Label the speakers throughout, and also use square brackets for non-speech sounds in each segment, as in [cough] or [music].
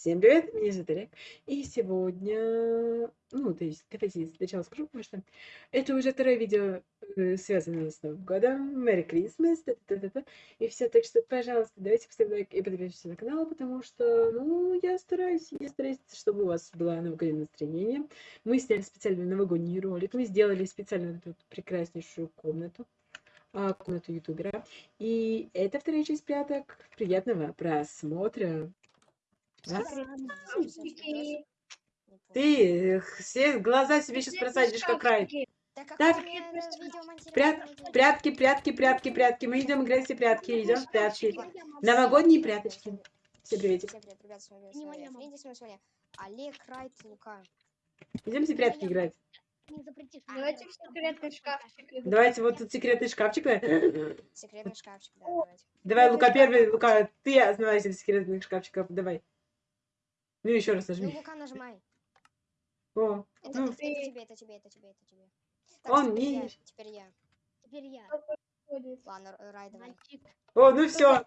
Speaker 1: Всем привет, меня зовут Олег. И сегодня, ну, то есть, давайте сначала скажу, потому что это уже второе видео, э, связанное с Новым годом, Merry Christmas, та -та -та -та, и все, так что, пожалуйста, давайте поставьте лайк и подпишитесь на канал, потому что, ну, я стараюсь, я стараюсь, чтобы у вас было новогоднее настроение. Мы сняли специальный новогодний ролик, мы сделали специально эту прекраснейшую комнату, а, комнату ютубера. И это вторая часть пряток. Приятного просмотра. Ты все глаза себе сейчас просадишь, как рай.
Speaker 2: Так, прят...
Speaker 1: Прятки, прятки, прятки, прятки. Мы идем играть все прятки, идем в прятки. Новогодние пряточки. Всем приветик.
Speaker 2: Всем привет, ребят, с вами Соня. Френди, с вами Соня. Олег, Райт, Лука.
Speaker 1: Идем все прятки играть.
Speaker 3: Запретишь.
Speaker 4: Давайте в секретный шкафчик.
Speaker 1: Давайте вот тут секретный шкафчик. да.
Speaker 2: Секретный шкафчик, да, давайте.
Speaker 1: Давай, Лука первый. Лука, ты основайся в секретных шкафчиках. Давай. Ну еще раз
Speaker 2: Ну,
Speaker 1: нажми.
Speaker 2: Лука, нажимай.
Speaker 1: О,
Speaker 2: Это,
Speaker 1: ну,
Speaker 2: это тебе, это тебе, это тебе, это тебе. Так,
Speaker 1: Он
Speaker 2: теперь
Speaker 1: не-
Speaker 2: я, теперь я.
Speaker 3: Теперь я.
Speaker 2: Ладно, Рай, давай.
Speaker 1: О, ну все.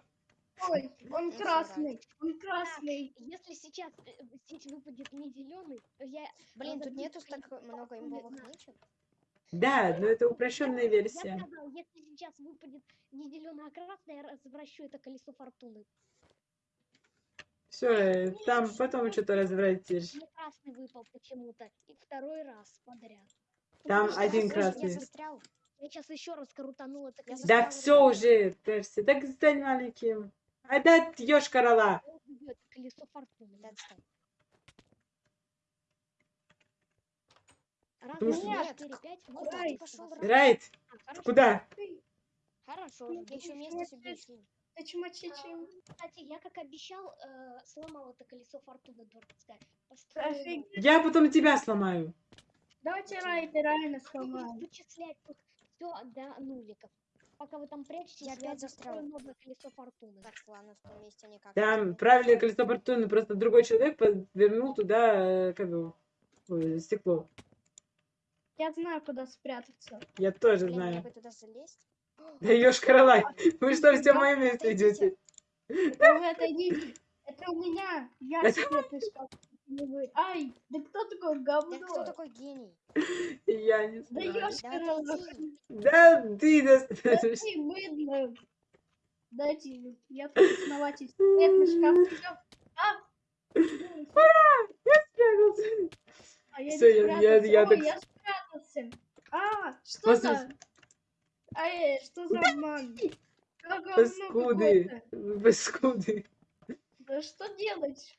Speaker 4: Ой, он
Speaker 2: Ну,
Speaker 4: красный, он красный.
Speaker 3: Если сейчас э, здесь выпадет не зеленый, то я...
Speaker 2: Блин, тут нету так много имбовых нычек.
Speaker 1: Да, но это упрощенная
Speaker 3: Я
Speaker 1: версия.
Speaker 3: сказал, если сейчас выпадет не зеленый, а красный, я развращу это колесо фортуны.
Speaker 1: Все, там потом что-то развратишь.
Speaker 3: Мне красный выпал почему-то. И второй раз подряд.
Speaker 1: Там
Speaker 3: Потому
Speaker 1: один
Speaker 3: я
Speaker 1: красный.
Speaker 2: Я застрял.
Speaker 3: Я сейчас еще раз крутанул это колесо.
Speaker 1: Да все уже, Перси, так стань маленьким. А да, ешь корола.
Speaker 3: Колесо фортуны.
Speaker 2: Да.
Speaker 3: Раз,
Speaker 2: Нет,
Speaker 3: четыре, пять.
Speaker 2: Куда
Speaker 3: Вот так. А?
Speaker 1: Райт,
Speaker 3: хорошо,
Speaker 1: куда?
Speaker 3: Хорошо.
Speaker 2: Я еще место себе ищу.
Speaker 4: Ты чмачичим.
Speaker 3: Кстати, я как обещал, э, сломал это колесо фортуны дурацкое.
Speaker 4: Офиг-
Speaker 1: Я потом тебя сломаю.
Speaker 4: Давайте Райт и Райна сломаем.
Speaker 3: Вычислять тут все до нуликов. Пока вы там прячетесь,
Speaker 2: Я опять застрял.
Speaker 3: новое колесо фортуны.
Speaker 2: Так, ладно, в том месте никак.
Speaker 1: Там правильное колесо фортуны, просто другой человек подвернул туда, э, как ой, стекло.
Speaker 4: Я знаю, куда спрятаться.
Speaker 1: Я тоже
Speaker 2: Блин,
Speaker 1: знаю.
Speaker 2: бы туда залезть.
Speaker 1: Да ешь корола. Вы что, все мое место идете?
Speaker 4: Да вы отойдите. Это у меня. Я
Speaker 1: Это-
Speaker 4: не вы. Ай, да кто такой
Speaker 2: Да кто
Speaker 4: говно?
Speaker 2: такой гений?
Speaker 1: Я не
Speaker 4: Да
Speaker 1: знаю.
Speaker 2: Да отойди.
Speaker 1: Да ты
Speaker 4: Да ты быдло. Дайте, я тут основатель. Секретный шкафчик. А,
Speaker 1: спрятался.
Speaker 4: а я
Speaker 1: Всё,
Speaker 4: не
Speaker 1: я- я-
Speaker 4: спрятался.
Speaker 1: я
Speaker 4: Ой,
Speaker 1: так-
Speaker 4: я спрятался. А, что
Speaker 1: После-
Speaker 4: за... Ай, что за обман? Как
Speaker 1: Паскуды. Паскуды.
Speaker 4: Да что делать?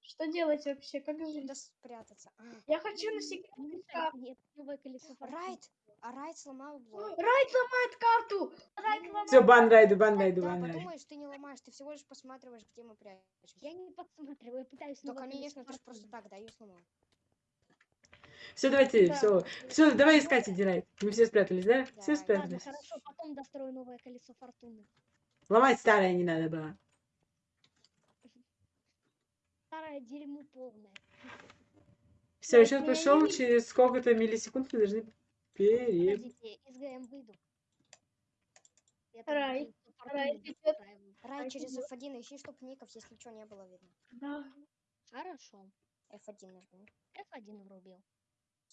Speaker 4: Что делать вообще? Как жить?
Speaker 2: Куда спрятаться? А,
Speaker 4: Я хочу на секретный шкаф.
Speaker 3: Нет, новое колесо.
Speaker 2: Райт! А Райт сломал блок.
Speaker 4: Райт ломает карту! Райт ломает...
Speaker 1: Все, бан райду, бан райду, бан райду.
Speaker 2: подумаешь, ты не ломаешь, ты всего лишь посматриваешь, где мы прячемся.
Speaker 3: Я не подсматриваю, я пытаюсь
Speaker 2: Да,
Speaker 3: новое
Speaker 2: конечно, ты же просто так, да, ее сломал.
Speaker 1: Все, давайте,
Speaker 4: Да.
Speaker 1: все. Все, давай искать иди райд. Мы все спрятались, да? Все
Speaker 2: Давай.
Speaker 3: Ладно,
Speaker 1: спрятались.
Speaker 3: хорошо, потом дострою новое колесо фортуны.
Speaker 1: Ломать старое не надо было. [laughs]
Speaker 3: Старое дерьмо полное.
Speaker 1: Все,
Speaker 4: Да,
Speaker 1: сейчас
Speaker 4: я
Speaker 1: пошел, через сколько-то миллисекунд мы должны пере...
Speaker 3: Подождите, из ГМ выйду. Я
Speaker 4: Рай, Рай.
Speaker 2: Райт
Speaker 4: Райт
Speaker 2: через
Speaker 4: идёт.
Speaker 2: F1 ищи, чтоб ников, если что, не было видно.
Speaker 4: Да,
Speaker 3: Хорошо.
Speaker 2: F1 нажми.
Speaker 3: F1 врубил.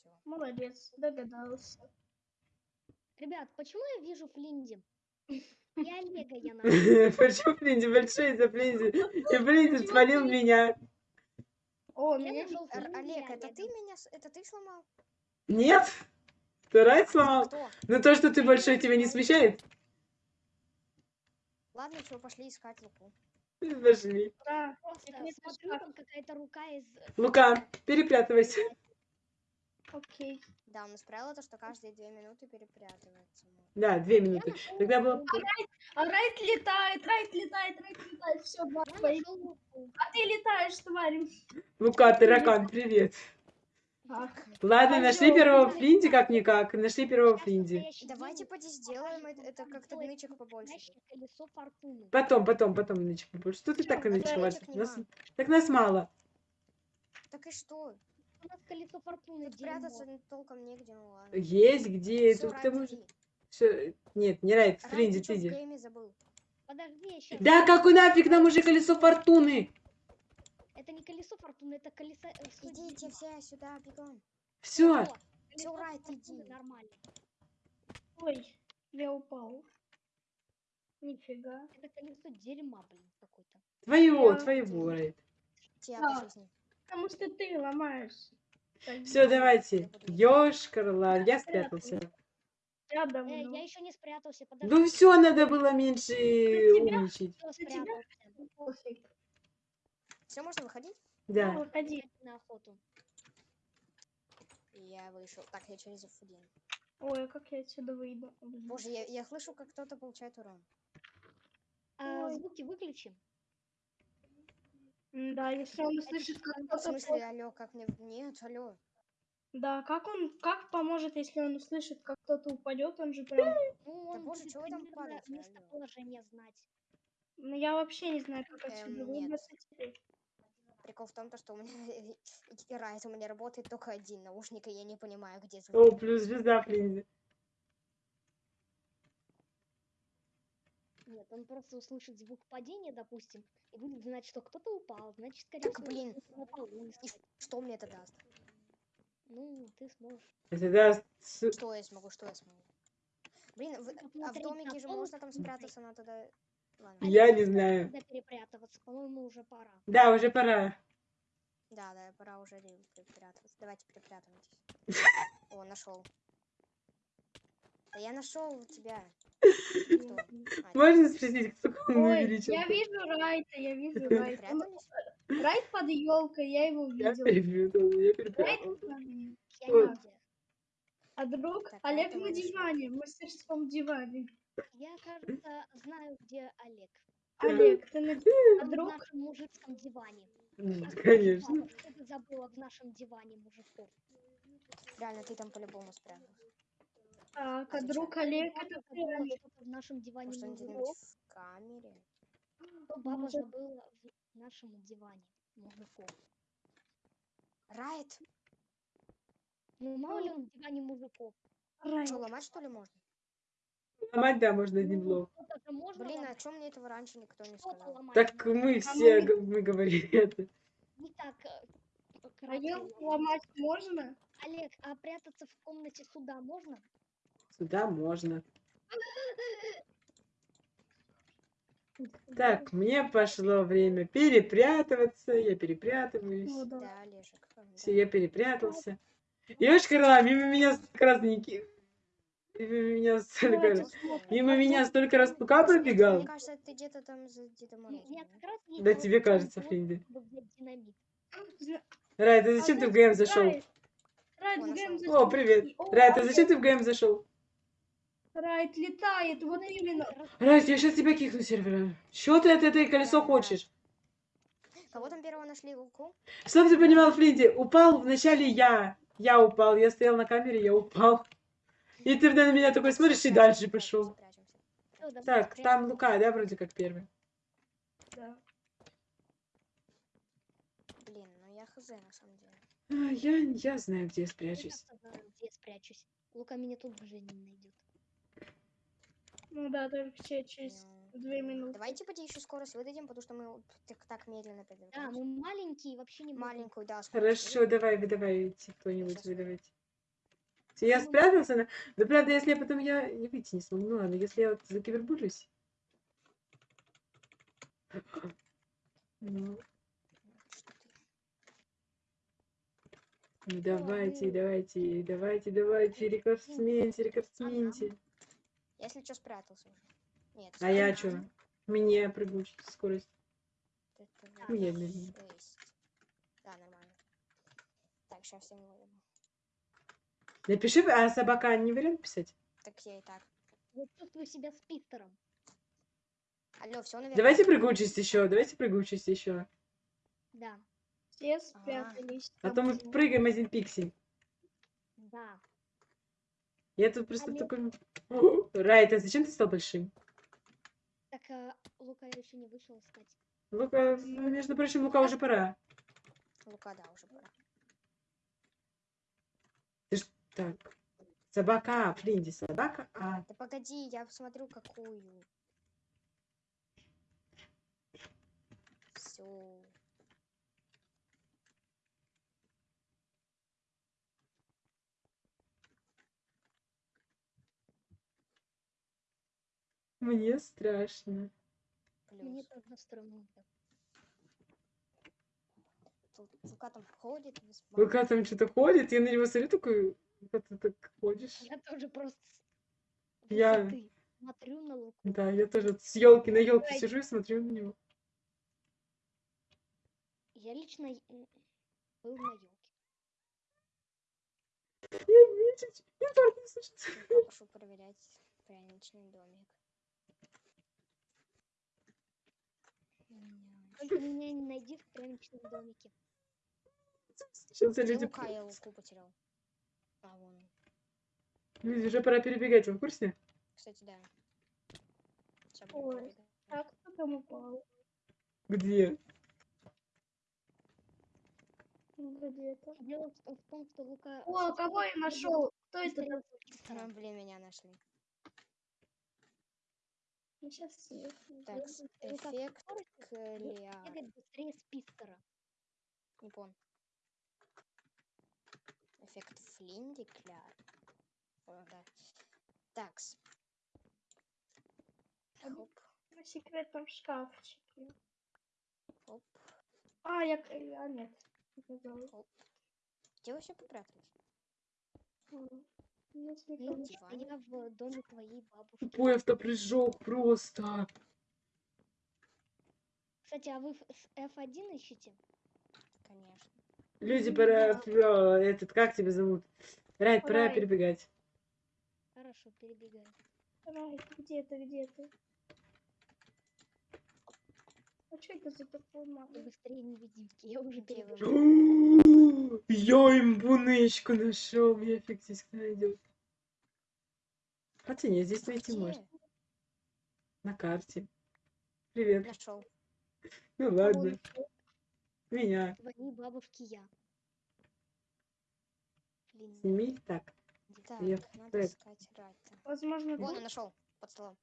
Speaker 2: Все.
Speaker 4: молодец, догадался.
Speaker 3: Ребят, почему я вижу Флинди? [laughs] И Олега я [laughs] нашел.
Speaker 1: Почему Флинди большой за Флинди? И Флинди спалил меня.
Speaker 4: О,
Speaker 3: Я
Speaker 4: меня...
Speaker 2: Олег, это ты меня, это ты сломал?
Speaker 1: Нет? Ты сломал? Но то, что ты большой, тебя не смущает?
Speaker 2: Ладно, чего, пошли искать Луку.
Speaker 1: Пошли.
Speaker 4: Да,
Speaker 3: Просто смотрю, там какая-то рука из...
Speaker 1: Лука, перепрятывайся.
Speaker 4: Окей.
Speaker 2: Да, он исправил то, что каждые две минуты перепрятывается.
Speaker 1: Да, две минуты.
Speaker 3: нашел
Speaker 1: Тогда было...
Speaker 3: Луку.
Speaker 4: А Райт летает, Райт летает, Райт летает, все,
Speaker 3: Луку.
Speaker 4: А ты летаешь, тварь.
Speaker 1: Лука, таракан, привет.
Speaker 4: Ах,
Speaker 1: Ладно, нашли
Speaker 4: Пойдём.
Speaker 1: первого Флинди как-никак. Нашли первого Флинди.
Speaker 2: Давайте поди сделаем это, как-то нычек побольше.
Speaker 1: Потом, потом, потом, нычек побольше. Что ты так и
Speaker 4: а
Speaker 1: нычек
Speaker 2: нычек
Speaker 1: Нас... Так нас мало.
Speaker 2: Так и что?
Speaker 3: У нас колесо фортуны
Speaker 2: Тут
Speaker 3: дерьмо.
Speaker 2: прятаться н- толком негде, ну ладно.
Speaker 1: Есть где,
Speaker 2: Всё,
Speaker 1: тут к тому же... Всё, Нет, не Райт, Флинди,
Speaker 2: ты забыл?
Speaker 3: Подожди, сейчас.
Speaker 1: Да какой нафиг нам уже колесо фортуны?
Speaker 3: Это не колесо фортуны, это колесо... э.
Speaker 2: Идите все сюда, бегом.
Speaker 1: Все.
Speaker 3: Колесо
Speaker 2: Райт, иди.
Speaker 3: Нормально.
Speaker 4: Ой, я упал. Нифига.
Speaker 3: Это колесо дерьма, блин, какой-то.
Speaker 1: Твоего,
Speaker 4: Я-
Speaker 1: твоего, Райт.
Speaker 2: Тебя
Speaker 4: Да. Потому что ты ломаешь.
Speaker 1: Все, давайте. Ёшкарла, я спрятался.
Speaker 4: Я
Speaker 3: Э, я еще не спрятался, подожди.
Speaker 1: Ну все, надо было меньше умничать.
Speaker 2: Все, можно выходить?
Speaker 1: Да.
Speaker 4: Ну, Выходи.
Speaker 3: На охоту.
Speaker 2: Я вышел. Так, я через фудин.
Speaker 4: Ой, а как я отсюда выйду?
Speaker 2: Боже, я, я слышу, как кто-то получает урон.
Speaker 3: А, звуки выключим.
Speaker 4: Да, если он услышит, как
Speaker 2: В
Speaker 4: кто-то...
Speaker 2: смысле, алло, как мне... Нет, алло.
Speaker 4: Да, как он, как поможет, если он услышит, как кто-то упадет, он же прям...
Speaker 3: Ну, он
Speaker 2: боже, вы там алло?
Speaker 3: местоположение знать.
Speaker 4: Ну, я вообще не знаю, как
Speaker 2: Эм,
Speaker 4: отсюда выбраться теперь.
Speaker 2: Прикол в том, то, что у меня [laughs] Райт, у меня работает только один наушник, и я не понимаю, где
Speaker 1: О,
Speaker 2: звук.
Speaker 1: плюс звезда Флинзи.
Speaker 3: Нет, он просто услышит звук падения, допустим, и будет знать, что кто-то упал. Значит, скорее
Speaker 2: Так,
Speaker 3: всего,
Speaker 2: блин.
Speaker 3: на полу
Speaker 2: И что мне это даст?
Speaker 3: Ну, ты сможешь.
Speaker 1: Это даст...
Speaker 2: Что я смогу, что я смогу? Блин, в- а в домике же можно там спрятаться, но тогда... Ладно.
Speaker 1: Я не знаю.
Speaker 3: Когда перепрятываться, по-моему, уже пора.
Speaker 1: Да, уже пора.
Speaker 2: Да, да, пора уже ре- перепрятываться. Давайте перепрятывайтесь. [laughs] О, нашел. Да я нашел тебя. [laughs] Кто? А,
Speaker 1: Можно спросить, кто он
Speaker 4: Ой,
Speaker 1: увеличил?
Speaker 4: я вижу Райта, я вижу Райта.
Speaker 2: Прятались?
Speaker 4: Райт под елкой, я его видел.
Speaker 1: перепутал, я [laughs]
Speaker 4: Райт
Speaker 1: перепутал.
Speaker 3: Я нигде.
Speaker 4: А друг Олег на диване, в мастерском диване.
Speaker 3: Я, кажется, знаю, где Олег.
Speaker 4: Олег, ты на? [laughs] А
Speaker 3: в
Speaker 4: друг?
Speaker 3: нашем мужицком диване.
Speaker 1: Конечно.
Speaker 3: Что ты забыла в нашем диване мужиков?
Speaker 2: Реально, ты там по-любому спрятался.
Speaker 4: Так, а
Speaker 2: А
Speaker 4: друг? Олег, это
Speaker 3: в нашем диване
Speaker 2: Может, где-нибудь
Speaker 3: мужиков.
Speaker 2: в камере?
Speaker 3: Баба
Speaker 4: Может.
Speaker 3: забыла в нашем диване мужиков.
Speaker 2: Райт!
Speaker 3: Ну, мало ли он в диване мужиков.
Speaker 4: Райт.
Speaker 2: Что, ломать что ли можно?
Speaker 1: Ломать, да, можно один
Speaker 3: Ну,
Speaker 1: блок.
Speaker 3: же можно
Speaker 2: Блин, а
Speaker 3: ломать,
Speaker 2: чем мне этого раньше никто не сказал?
Speaker 3: ломать
Speaker 1: Так мы
Speaker 4: А
Speaker 1: все,
Speaker 4: мы-
Speaker 1: говорили [laughs] это.
Speaker 3: Не так э,
Speaker 4: А елку
Speaker 3: ломать.
Speaker 4: ломать можно?
Speaker 3: Олег, а прятаться в комнате суда можно?
Speaker 1: Сюда можно. Так, мне пошло время перепрятываться. Я перепрятываюсь.
Speaker 4: Ну да.
Speaker 2: Да, Олежек.
Speaker 1: Все,
Speaker 2: да.
Speaker 1: я перепрятался. Ёшкарла, мимо меня столько раз Ники- Мимо меня столько раз. Мимо меня столько раз
Speaker 2: мне-
Speaker 1: пробегал.
Speaker 2: Мне кажется, ты где-то там за
Speaker 3: мне
Speaker 2: да?
Speaker 1: Да тебе кажется, Флинди. Рай, ты
Speaker 4: а
Speaker 1: зачем ты в ГМ зашел?
Speaker 2: О.
Speaker 4: ГМ
Speaker 1: привет.
Speaker 4: О,
Speaker 1: Рай, ты зачем ты в ГМ зашел?
Speaker 4: Райт летает, вот именно.
Speaker 1: Рай, я сейчас тебя кикну сервера. Чё ты от этой колесо хочешь?
Speaker 2: Кого там первого нашли? Луку?
Speaker 1: Чтоб ты понимал, Флинди, упал вначале я. Я упал, я стоял на камере, я упал. И ты на меня такой смотришь и дальше пошел. Так, там Лука, да, вроде как первый.
Speaker 4: Да.
Speaker 2: Блин, ну я хз на самом деле.
Speaker 1: А, я, я знаю, где я
Speaker 3: Я
Speaker 1: спрячусь.
Speaker 3: как-то знаю, где я спрячусь. Лука меня тут уже не найдет.
Speaker 4: Ну да, только че- через
Speaker 2: Ну,
Speaker 4: две минуты.
Speaker 2: Давайте поди еще скорость выдадим, потому что мы так, так медленно
Speaker 3: Да,
Speaker 2: передвигаемся.
Speaker 3: мы маленькие, вообще не.
Speaker 2: Маленькую, да, скорость
Speaker 1: Хорошо,
Speaker 2: выдадим.
Speaker 1: давай, выдавайте кто-нибудь, выдавайте. Всё, Я
Speaker 3: Ну,
Speaker 1: спрятался, на... да правда, если я потом я не выйти не смогу, ну ладно, если я вот закибербулюсь. Ну,
Speaker 2: Что ты?
Speaker 1: ну давайте, давайте, давайте, давайте, рекордсменте, рекордсменте.
Speaker 2: Я, Если что, спрятался уже. Нет,
Speaker 1: А я чё? Мне прыгучая скорость.
Speaker 2: Это
Speaker 1: я
Speaker 2: шесть. Да, нормально. Так, сейчас всем выдам.
Speaker 1: Напиши, а собака не вариант писать?
Speaker 2: Так я и так.
Speaker 3: Вот чувствую себя спистером.
Speaker 2: Алло, все, наверное.
Speaker 1: Давайте прыгучесть еще, давайте прыгучесть еще.
Speaker 3: Да,
Speaker 4: Все спрятались.
Speaker 1: А то мы прыгаем один пиксель.
Speaker 3: да.
Speaker 1: Я тут просто
Speaker 3: а
Speaker 1: такой... [laughs] Райт, а зачем ты стал большим?
Speaker 3: Так, а, Лука еще не вышел искать.
Speaker 1: Лука, ну, между прочим, Лука уже пора.
Speaker 2: Лука, да, уже пора. Ты ж...
Speaker 1: Так. Собака, а, Флинди, собака, а...
Speaker 2: Да погоди, я посмотрю какую. Все.
Speaker 1: Мне страшно.
Speaker 3: Мне
Speaker 2: Плюс.
Speaker 3: тоже странно.
Speaker 2: Тут Лука там ходит. без
Speaker 1: Лука там что-то ходит, я на него смотрю такой, Лука, ты так ходишь.
Speaker 3: Я тоже просто с
Speaker 1: Я-
Speaker 3: высоты смотрю на луку.
Speaker 1: Да, я тоже с елки на елке сижу и смотрю на него.
Speaker 3: Я лично м, был на елке.
Speaker 1: Я видеть, инфаркт не случится.
Speaker 2: Я проверять пряничный домик.
Speaker 3: Только меня не найди в пряничном домике.
Speaker 1: Сейчас
Speaker 2: Где
Speaker 1: люди,
Speaker 2: Лука? Я Луку потерял. А, вон. он.
Speaker 1: люди уже пора перебегать, вы в курсе?
Speaker 2: Кстати, да. Сейчас
Speaker 4: Ой. Так, кто там упал?
Speaker 1: Где?
Speaker 4: Где-то.
Speaker 3: Дело в том, что Лука...
Speaker 4: О, кого я нашел? Кто это?
Speaker 2: А, блин, меня нашли.
Speaker 4: Сейчас.
Speaker 2: Так, эффект Клеар.
Speaker 3: бегать быстрее спистера.
Speaker 2: Не понял. Эффект Флинди Кляр. О, да. Такс. Хоп,
Speaker 4: На секретном шкафчике.
Speaker 2: хоп,
Speaker 4: А, я... А, нет.
Speaker 2: Хоп. Где вы все попрятались?
Speaker 3: Я, в доме твоей бабушки.
Speaker 1: Тупой автопрыжок просто.
Speaker 3: Кстати, а вы ф- с F1 ищете?
Speaker 2: Конечно.
Speaker 1: Люди, пора... Этот, как тебя зовут? Райт, пора
Speaker 4: Райт.
Speaker 1: перебегать.
Speaker 3: Хорошо, перебегай.
Speaker 4: Рай, ты где ты, где ты? А что это за такой мама?
Speaker 3: Быстрее невидимки, я уже перебежала. [gasps]
Speaker 1: Я имбунычку нашел, меня фиг здесь кто найдет. Хотя нет, здесь найти
Speaker 2: Где?
Speaker 1: можно. На карте. Привет.
Speaker 2: Нашел.
Speaker 1: Ну ладно. Меня.
Speaker 3: Твоей бабушки я. Блин,
Speaker 1: Сними. Так.
Speaker 2: Так,
Speaker 1: Я
Speaker 2: надо искать.
Speaker 4: Возможно,
Speaker 2: Вон, он нашел. Под столом.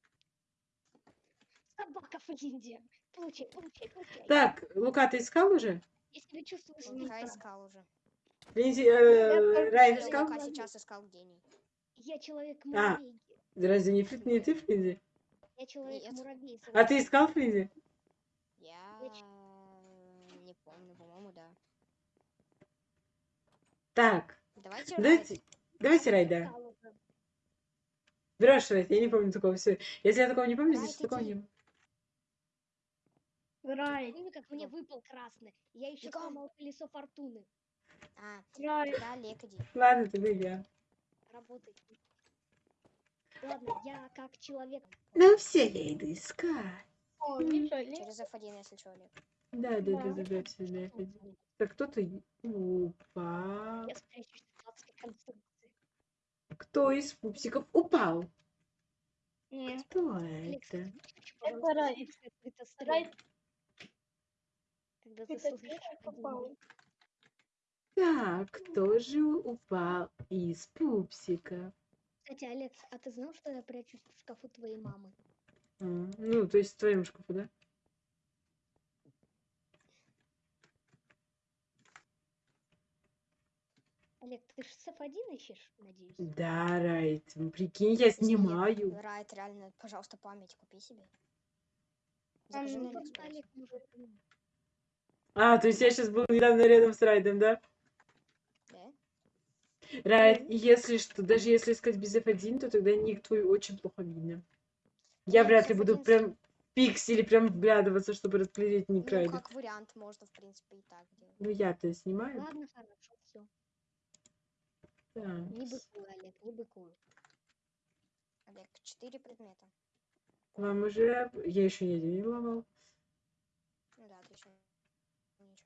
Speaker 3: Собака в Линде. Получай, получай, получай.
Speaker 1: Так, Лука, ты искал уже?
Speaker 3: Я себя чувствую
Speaker 2: Лука
Speaker 3: спистером.
Speaker 2: искал уже.
Speaker 1: Линзи,
Speaker 4: Я
Speaker 1: э, Райан искал?
Speaker 2: Лука сейчас искал гений.
Speaker 3: Я человек
Speaker 1: А.
Speaker 3: муравей.
Speaker 1: Разве не, Фли- не ты, Флинзи?
Speaker 3: Я человек
Speaker 2: Нет.
Speaker 3: муравей.
Speaker 1: А ты искал, Флинзи?
Speaker 2: Я
Speaker 3: Я
Speaker 2: не помню, по-моему, да.
Speaker 1: Так,
Speaker 2: Давайте
Speaker 1: давайте,
Speaker 2: Райт.
Speaker 1: давайте Райт, да. Врешь, Райт, я не помню такого. Все. Если я такого не помню, значит такого не было.
Speaker 4: Рай,
Speaker 3: Помню, как мне выпал красный. Я еще
Speaker 2: Бегом.
Speaker 3: сломал колесо фортуны.
Speaker 2: А,
Speaker 4: Рай.
Speaker 2: да, Олег, иди.
Speaker 1: Ладно, ты я.
Speaker 3: Работает. Ладно, я как человек.
Speaker 1: Ну все, я иду искать.
Speaker 4: О.
Speaker 2: Через F1, если что, Олег.
Speaker 1: Да, да, да,
Speaker 4: Да.
Speaker 1: да, да, все, да. Так кто-то упал.
Speaker 3: Я спрячусь в адской конструкции.
Speaker 1: Кто из пупсиков упал?
Speaker 4: Не,
Speaker 1: Кто это?
Speaker 4: Это
Speaker 3: пожалуйста,
Speaker 4: Рай.
Speaker 3: звук, это стрём. Когда ты слышишь один.
Speaker 1: Так, кто же упал из пупсика?
Speaker 3: Кстати, Алекс, а ты знал, что я прячусь в шкафу твоей мамы?
Speaker 1: А, ну, то есть в твоем шкафу, да?
Speaker 3: Олег, ты же с F1 ищешь, надеюсь?
Speaker 1: Да, Райт. ну, Прикинь, я снимаю.
Speaker 2: Райт, реально, пожалуйста, память купи себе.
Speaker 4: Там
Speaker 2: Закажи на
Speaker 4: ну,
Speaker 3: Просто
Speaker 2: Алиэкспресс.
Speaker 1: А, то есть я сейчас был недавно рядом с Райдом, да?
Speaker 2: Да?
Speaker 1: Райт, если что, даже если искать без F1, то тогда ник твой очень плохо видно. Я вряд ли буду
Speaker 2: F1
Speaker 1: прям пиксели прям вглядываться, чтобы разглядеть ник
Speaker 2: Ну,
Speaker 1: Райда.
Speaker 2: как вариант, можно, в принципе, и так делать.
Speaker 1: Ну я-то снимаю.
Speaker 3: Ладно, хорошо, все.
Speaker 1: Да.
Speaker 3: Не быкуй, Олег, не быкуй.
Speaker 2: Олег, четыре предмета.
Speaker 1: Вам уже... Я еще не ломал.
Speaker 2: Ну да, не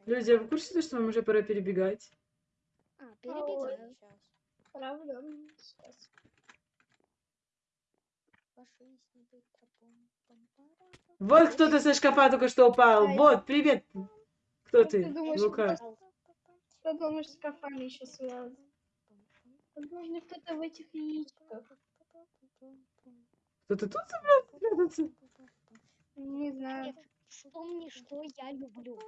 Speaker 1: Люди, а вы в курсе, то, что вам уже пора перебегать?
Speaker 3: А,
Speaker 4: Ой.
Speaker 3: перебегаю.
Speaker 2: Сейчас.
Speaker 4: Правда? Сейчас.
Speaker 1: Вот кто-то со шкафа только что упал.
Speaker 4: Ай.
Speaker 1: Вот, привет. Кто
Speaker 4: Ну,
Speaker 1: ты?
Speaker 4: ты думаешь,
Speaker 1: Лука.
Speaker 4: кто- Кто думаешь, с шкафами еще связан? Возможно, кто-то в этих яичках.
Speaker 1: Кто-то тут собрался?
Speaker 4: Не знаю.
Speaker 3: Вспомни, что я люблю.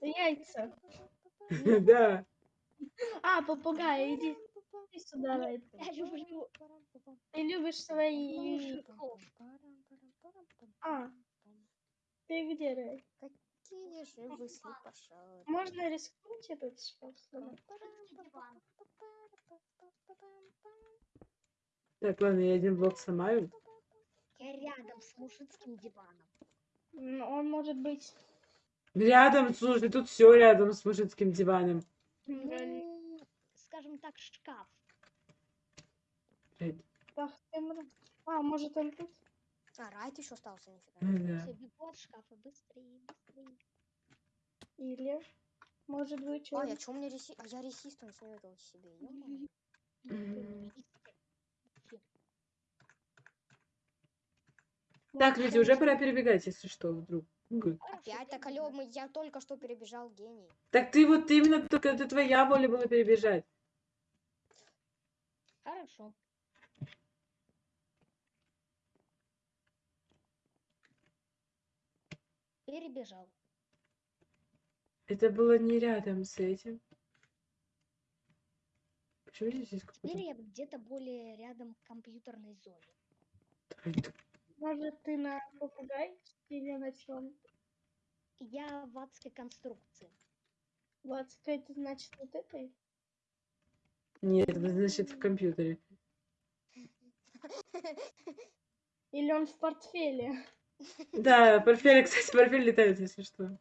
Speaker 4: Яйца. [laughs]
Speaker 1: Да.
Speaker 4: А, попугай, иди, сюда, Райт.
Speaker 3: Я люблю
Speaker 4: Ты любишь свои... А, ты где, Райт?
Speaker 2: Какие же вы слепошары.
Speaker 4: Можно рискнуть этот сломать?
Speaker 1: Так, ладно, я один блок сломаю.
Speaker 3: Я рядом с мужицким диваном.
Speaker 4: Он может быть...
Speaker 1: Рядом, слушай, тут все рядом с мужицким диваном.
Speaker 3: Ну, скажем так, шкаф.
Speaker 1: Блядь.
Speaker 4: А, может он тут?
Speaker 2: А, Райт еще остался, нифига.
Speaker 1: Ну да.
Speaker 3: Все, бегу от шкафа. Быстрее, быстрее.
Speaker 4: Или... Может быть
Speaker 2: А,
Speaker 4: он...
Speaker 2: я чё у меня реси... А я ресистом снюрил себе, ё-моё.
Speaker 1: Мгм.
Speaker 3: Всё.
Speaker 1: Так, люди, уже пора перебегать, если что, вдруг.
Speaker 2: Опять так, алё, мы... я только что перебежал гений.
Speaker 1: Так ты вот именно, только это твоя воля была перебежать.
Speaker 3: Хорошо. Перебежал.
Speaker 1: Это было не рядом с этим. Почему здесь есть
Speaker 3: Теперь я где-то более рядом к компьютерной зоне.
Speaker 4: Может ты на попугай? Или на чем?
Speaker 3: Я в адской конструкции.
Speaker 4: Лацка, это значит вот этой?
Speaker 1: Нет, это значит в компьютере. [laughs]
Speaker 4: Или он в портфеле?
Speaker 1: Да, портфель, кстати, портфель летает, если что.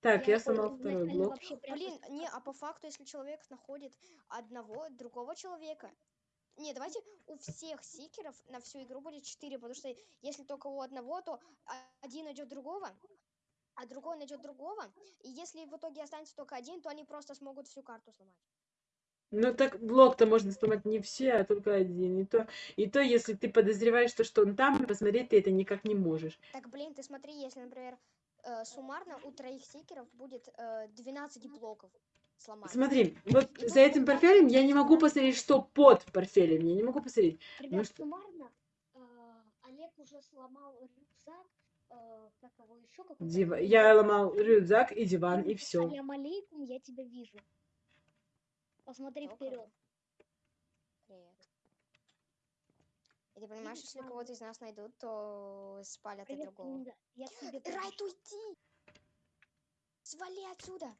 Speaker 1: Так, я сломал
Speaker 3: изначально
Speaker 1: второй блок.
Speaker 2: Блин,
Speaker 3: в
Speaker 2: не, а по факту, если человек находит одного, другого человека... Не, давайте у всех сикеров на всю игру будет 4, потому что если только у одного, то один найдет другого, а другой найдет другого, и если в итоге останется только один, то они просто смогут всю карту сломать.
Speaker 1: Ну так блок-то можно сломать не все, а только один. И то, и то, если ты подозреваешь, то, что он там, посмотреть ты это никак не можешь.
Speaker 2: Так, блин, ты смотри, если, например, э, суммарно у троих сикеров будет э, 12 блоков сломать.
Speaker 1: Смотри, вот
Speaker 2: И тут
Speaker 1: за этим портфелем я не могу посмотреть, что под портфелем. Я не могу посмотреть.
Speaker 3: Ребят,
Speaker 1: что-
Speaker 3: суммарно э, Олег уже сломал рюкзак, э, как его еще какой-то.
Speaker 1: Дива-
Speaker 3: хрень.
Speaker 1: Я ломал рюкзак и диван, и
Speaker 3: Ему
Speaker 1: все.
Speaker 3: Салям алейкум, я тебя вижу. Посмотри
Speaker 2: Кто
Speaker 3: вперед.
Speaker 2: Привет. И ты понимаешь, если кого-то из нас найдут, то спалят и
Speaker 3: Привет,
Speaker 2: другого.
Speaker 3: Линда. Я тебе
Speaker 2: Райт, уйди! Свали отсюда!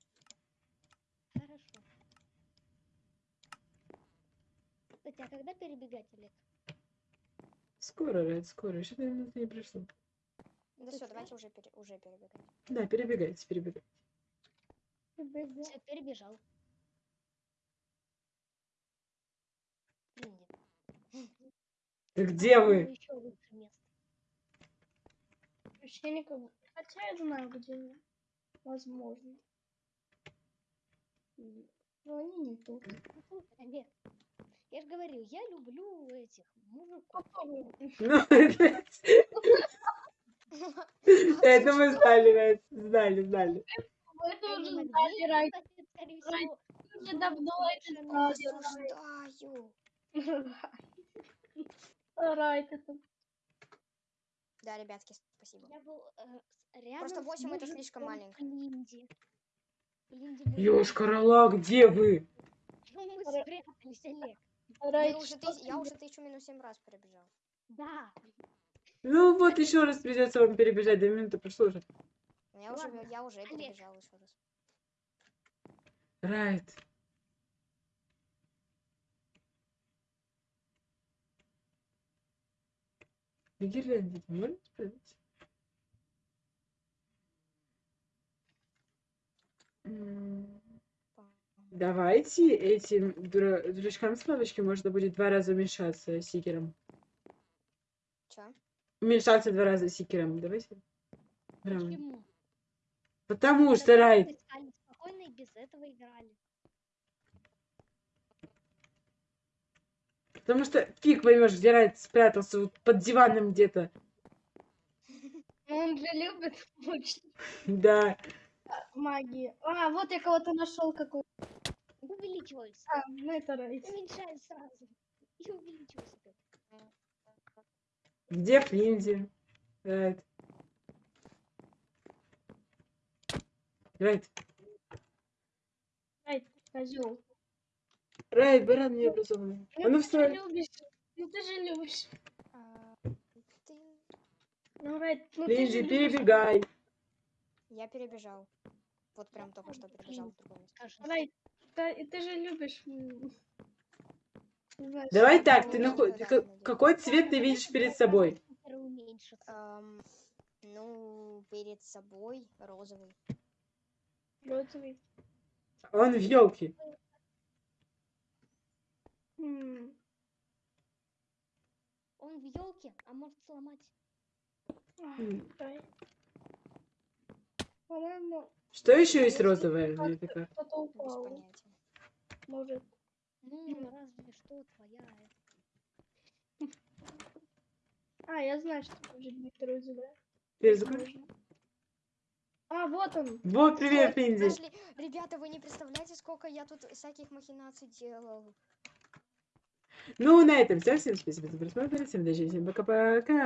Speaker 3: Хорошо. Кстати, а когда перебегать, Олег?
Speaker 1: Скоро, Ред, скоро. Еще две минуты не прошло.
Speaker 2: Да все, давайте уже, пере- уже перебегаем.
Speaker 1: Да, перебегайте, перебегайте.
Speaker 4: Бега.
Speaker 3: Все, перебежал.
Speaker 1: Да где вы?
Speaker 3: Еще лучше место.
Speaker 4: Вообще никого. Хотя я знаю, где они. Возможно. Но они не тут.
Speaker 3: Ну, Олег, я же говорю, я люблю этих мужиков.
Speaker 1: Ну. [laughs] Это мы знали. Знали, знали.
Speaker 4: Это уже знали,
Speaker 3: всего,
Speaker 4: Уже давно это.
Speaker 2: Осуждаю.
Speaker 4: Райт, это
Speaker 2: Да, ребятки, спасибо.
Speaker 3: Я был э,
Speaker 2: Просто
Speaker 3: с
Speaker 2: восемь это слишком маленько.
Speaker 3: Мы-
Speaker 1: Ёшкарала, где вы?
Speaker 3: Ну, мы спрятались, Олег.
Speaker 4: Райт,
Speaker 2: Мы уже
Speaker 4: что
Speaker 2: тыс- Я уже тысячу минус семь раз пробежал.
Speaker 3: Да.
Speaker 1: Ну вот еще раз придется вам перебежать, две минуты прошло уже.
Speaker 2: Я уже, я уже перебежал еще раз.
Speaker 1: Райт. Гирлянди, ты можешь справиться? М, Давайте этим дурачкам с палочки можно будет два раза уменьшаться сикером.
Speaker 2: Че?
Speaker 1: Уменьшаться два раза сикером. Давайте. Прям.
Speaker 3: Почему?
Speaker 1: Потому
Speaker 3: Да
Speaker 1: что
Speaker 3: искали Спокойно и без этого играли.
Speaker 1: Потому что фиг поймешь, где Райт спрятался вот под диваном где-то. [laughs]
Speaker 4: Он же любит [laughs] очень
Speaker 1: Да.
Speaker 4: магии. А, вот я кого-то нашел какой.
Speaker 3: Увеличивайся.
Speaker 4: А, ну это Райт.
Speaker 3: Уменьшай сразу. И увеличивайся. опять.
Speaker 1: Где Флинди? Райт. Райт.
Speaker 4: Ай, козел.
Speaker 1: Райт, баран необразованный. А ну
Speaker 4: ты же
Speaker 1: встань.
Speaker 4: любишь. Ну ты же любишь.
Speaker 2: А, ты-
Speaker 4: Ну, Райт, ну ты же
Speaker 1: Линзи,
Speaker 4: любишь.
Speaker 1: перебегай.
Speaker 2: Я перебежал. Вот прям только что перебежал в место.
Speaker 3: Скажи.
Speaker 4: Райт, ты, ты же любишь.
Speaker 1: Давай так, ты наход... Какой цвет ты видишь перед собой?
Speaker 2: Ну, перед собой розовый.
Speaker 4: Розовый.
Speaker 1: Он в елке.
Speaker 3: Он в елке, а может сломать.
Speaker 4: По-моему,
Speaker 1: Что еще есть розовое?
Speaker 4: Кто-то
Speaker 2: Без
Speaker 4: упал. Может.
Speaker 3: Ну, разве что твоя.
Speaker 4: А, я знаю, что может быть.
Speaker 1: Перезагрузи.
Speaker 4: Можно. А, вот он.
Speaker 1: Вот, привет.
Speaker 2: Нашли. Ребята, вы не представляете, сколько я тут всяких махинаций делал.
Speaker 1: Ну, на этом все. Всем спасибо за просмотр. Всем удачи, всем пока-пока.